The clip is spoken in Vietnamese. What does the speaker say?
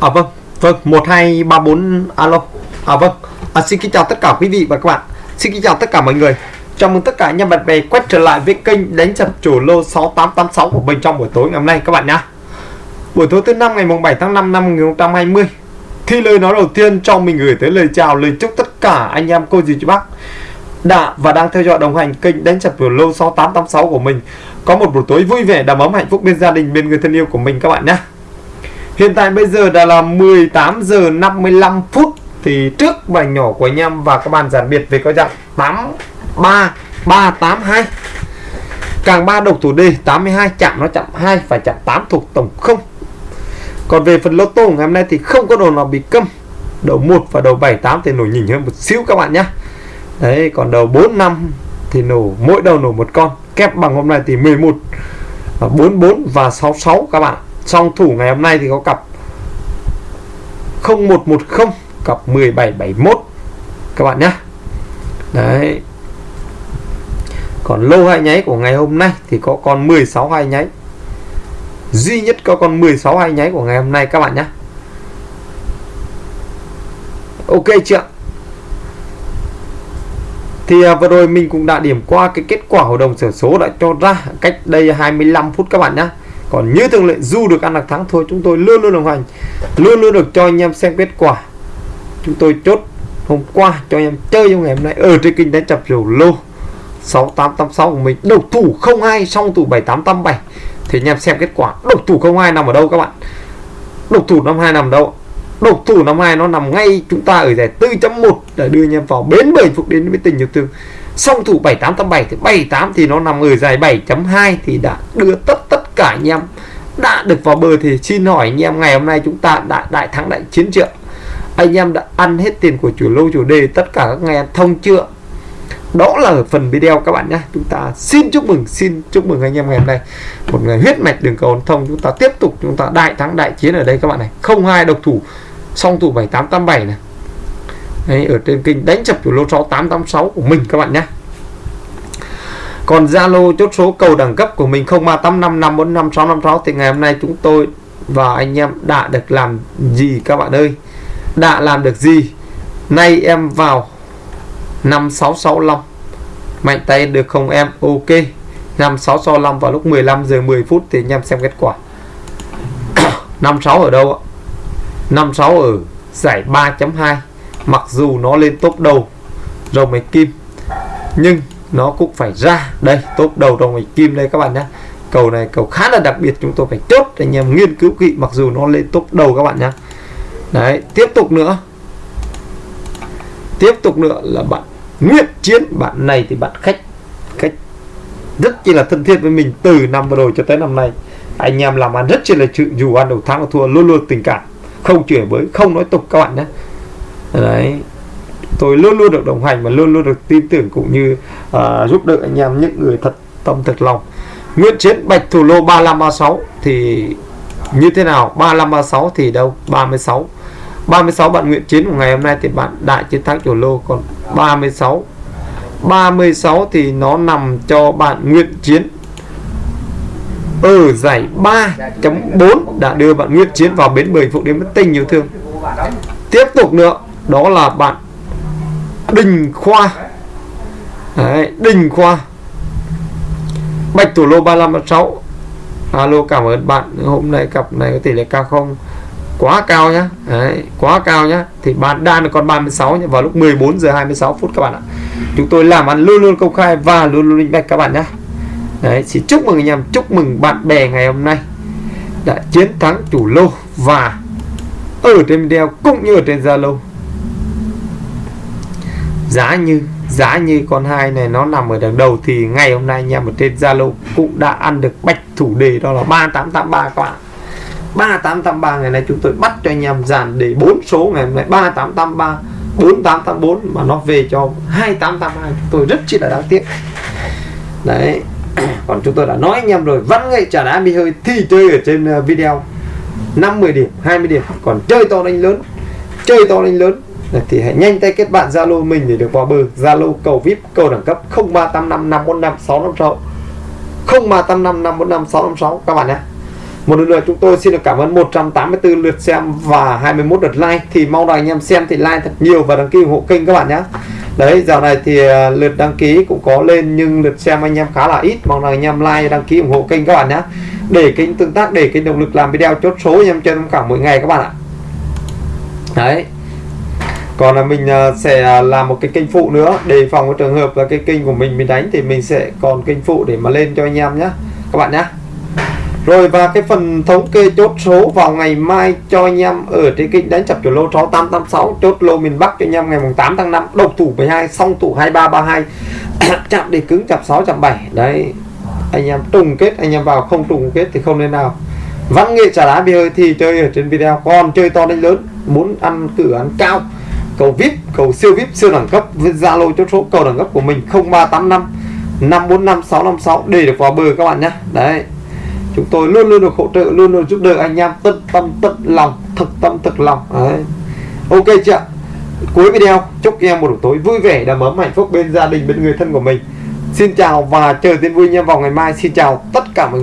À vâng, vâng, 1234 alo. À vâng. À, xin kính chào tất cả quý vị và các bạn. Xin kính chào tất cả mọi người. Chào mừng tất cả anh bạn bè quay trở lại với kênh đánh chặt chủ lô 6886 của mình trong buổi tối ngày hôm nay các bạn nhé. Buổi tối thứ năm ngày mùng 7 tháng 5 năm 2020. Thì lời nói đầu tiên cho mình gửi tới lời chào lời chúc tất cả anh em cô dì chú bác đã và đang theo dõi đồng hành kênh đánh chặt chủ lô 6886 của mình có một buổi tối vui vẻ đầm ấm hạnh phúc bên gia đình bên người thân yêu của mình các bạn nhé. Hiện tại bây giờ đã là 18 giờ 55 phút. Thì trước bài nhỏ của anh em và các bạn giản biệt về có dạng 83382 càng 3 độc thủ đề 82 chạm nó chạm 2 và chạm 8 thuộc tổng không. Còn về phần lô tô ngày hôm nay thì không có đồ nào bị câm. Đầu 1 và đầu 78 thì nổi nhỉnh hơn một xíu các bạn nhé đấy, còn đầu 4 5 thì nổ, mỗi đầu nổ một con. Kép bằng hôm nay thì 11 44 và 66 các bạn song thủ ngày hôm nay thì có cặp 0110 cặp 1771 các bạn nhé. Đấy. Còn lô hai nháy của ngày hôm nay thì có con 16 hai nháy. Duy nhất có con 16 hai nháy của ngày hôm nay các bạn nhé. Ok chưa thì à, vừa rồi mình cũng đã điểm qua cái kết quả hội đồng sổ số đã cho ra cách đây 25 phút các bạn nhé còn như thường lệ, dù được ăn được thắng thôi, chúng tôi luôn luôn đồng hành, luôn luôn được cho anh em xem kết quả. Chúng tôi chốt hôm qua cho anh em chơi trong ngày hôm nay ở trên kinh đánh chập rổ lô. 6886 của mình độc thủ 02 xong thủ 7887 thì anh em xem kết quả độc thủ 02 nằm ở đâu các bạn? Độc thủ 52 nằm đâu? Độc thủ 52 nó nằm ngay chúng ta ở giải 4.1 để đưa anh em vào bến 7 phục đến với tình yêu thương. Song thủ 7887 thì 78 thì nó nằm ở giải 7.2 thì đã đưa tất cả anh em. Đã được vào bờ thì xin hỏi anh em ngày hôm nay chúng ta đã đại thắng đại chiến chưa? Anh em đã ăn hết tiền của chủ lô chủ đề tất cả các ngày thông chưa? Đó là ở phần video các bạn nhé. Chúng ta xin chúc mừng xin chúc mừng anh em ngày hôm nay. Một ngày huyết mạch đường cầu thông. Chúng ta tiếp tục chúng ta đại thắng đại chiến ở đây các bạn này. Không hai độc thủ song thủ 7887 này. Đấy, ở trên kênh đánh chập chủ lô 6886 của mình các bạn nhé còn Zalo chốt số cầu đẳng cấp của mình 0385545656 thì ngày hôm nay chúng tôi và anh em đã được làm gì các bạn ơi? Đã làm được gì? Nay em vào 5665 mạnh tay được không em? Ok. 5665 vào lúc 15 giờ 10 phút thì anh em xem kết quả. 56 ở đâu ạ? 56 ở giải 3.2 mặc dù nó lên top đầu, rồng mạch kim, nhưng nó cũng phải ra. Đây top đầu rồng mạch kim đây các bạn nhé cầu này cầu khá là đặc biệt, chúng tôi phải chốt để anh em nghiên cứu kỹ, mặc dù nó lên top đầu các bạn nhé đấy, tiếp tục nữa. Tiếp tục nữa là bạn Nguyễn Chiến, bạn này thì bạn khách khách rất chi là thân thiết với mình từ năm vừa rồi cho tới năm nay. Anh em làm ăn rất chi là chịu, dù ăn đầu thắng thua luôn luôn tình cảm. Không chuyển với không nói tục các bạn nhé đấy tôi luôn luôn được đồng hành và luôn luôn được tin tưởng cũng như uh, giúp đỡ anh em những người thật tâm thật lòng. Nguyễn Chiến Bạch Thủ Lô 3536 thì như thế nào? 3536 thì đâu? 36 36 bạn Nguyễn Chiến của ngày hôm nay thì bạn đại chiến thắng Thủ Lô. Còn 36 36 thì nó nằm cho bạn Nguyễn Chiến ở giải 3.4 đã đưa bạn Nguyễn Chiến vào bến bơi phụ đến mất tình nhiều thương. Tiếp tục nữa đó là bạn Đình Khoa. Đấy, Đình Khoa. Bạch Thủ Lô 3536 Alo cảm ơn bạn. Hôm nay cặp này có tỷ lệ cao không? Quá cao nhá. Đấy, quá cao nhá. Thì bạn đang được còn 36 nhá. Vào lúc 14 giờ 26 phút các bạn ạ. Chúng tôi làm ăn luôn luôn công khai và luôn luôn minh bạch các bạn nhé Đấy, xin chúc mừng anh em. Chúc mừng bạn bè ngày hôm nay. Đã chiến thắng chủ lô và ở trên video cũng như ở trên Zalo giá như giá như con hai này nó nằm ở đằng đầu thì ngày hôm nay anh em ở trên Zalo cũng đã ăn được bạch thủ đề đó là 3883 các bạn. 3883 ngày nay chúng tôi bắt cho anh em dàn để bốn số ngày hôm nay. 3883 4884 mà nó về cho 2882 chúng tôi rất chi là đáng tiếc. Đấy, còn chúng tôi đã nói anh em rồi, văn nghệ trả đá bị hơi thì chơi ở trên ờ, video. 50 điểm 20 điểm, còn chơi to đánh lớn, chơi to đánh lớn thì hãy nhanh tay kết bạn Zalo mình để được vào bờ. Zalo cầu VIP, cầu đẳng cấp 0385 545 656 0385 545 656 các bạn nhé. Một lần nữa, chúng tôi xin được cảm ơn 184 lượt xem và 21 lượt like. Thì mong rằng anh em xem thì like thật nhiều và đăng ký ủng hộ kênh các bạn nhé. Đấy, dạo này thì à, lượt đăng ký cũng có lên nhưng lượt xem anh em khá là ít. Mong rằng anh em like, đăng ký, ủng hộ kênh các bạn nhé. Để kênh tương tác, để kênh động lực làm video chốt số, anh em chơi tham khảo mỗi ngày các bạn ạ. Đấy còn là mình à, sẽ à, làm một cái kênh phụ nữa, đề phòng cái trường hợp là cái kênh của mình mình đánh thì mình sẽ còn kênh phụ để mà lên cho anh em nhé các bạn nhé rồi, và cái phần thống kê chốt số vào ngày mai cho anh em ở trên kênh đánh chập chủ lô 6886 chốt lô miền Bắc cho anh em ngày mùng 8 tháng 5 độc thủ 12 song thủ 2332 chạm để cứng chập 6 chạm 7 đấy, anh em trùng kết, anh em vào không trùng kết thì không nên nào. Văn nghệ trả đá bia hơi thì chơi ở trên video, còn chơi to đánh lớn, muốn ăn cửa ăn cao cầu vip cầu siêu vip siêu đẳng cấp, với zalo chốt số cầu đẳng cấp của mình 0385 545 656 để được vào bờ các bạn nhé. Đấy. Chúng tôi luôn luôn được hỗ trợ, luôn luôn giúp đỡ anh em, tận tâm, tận lòng, thực tâm, thực lòng. Đấy. ok chưa cuối video, chúc em một buổi tối vui vẻ, đầm ấm, hạnh phúc bên gia đình, bên người thân của mình. Xin chào và chờ tin vui nha vào ngày mai. Xin chào tất cả mọi người.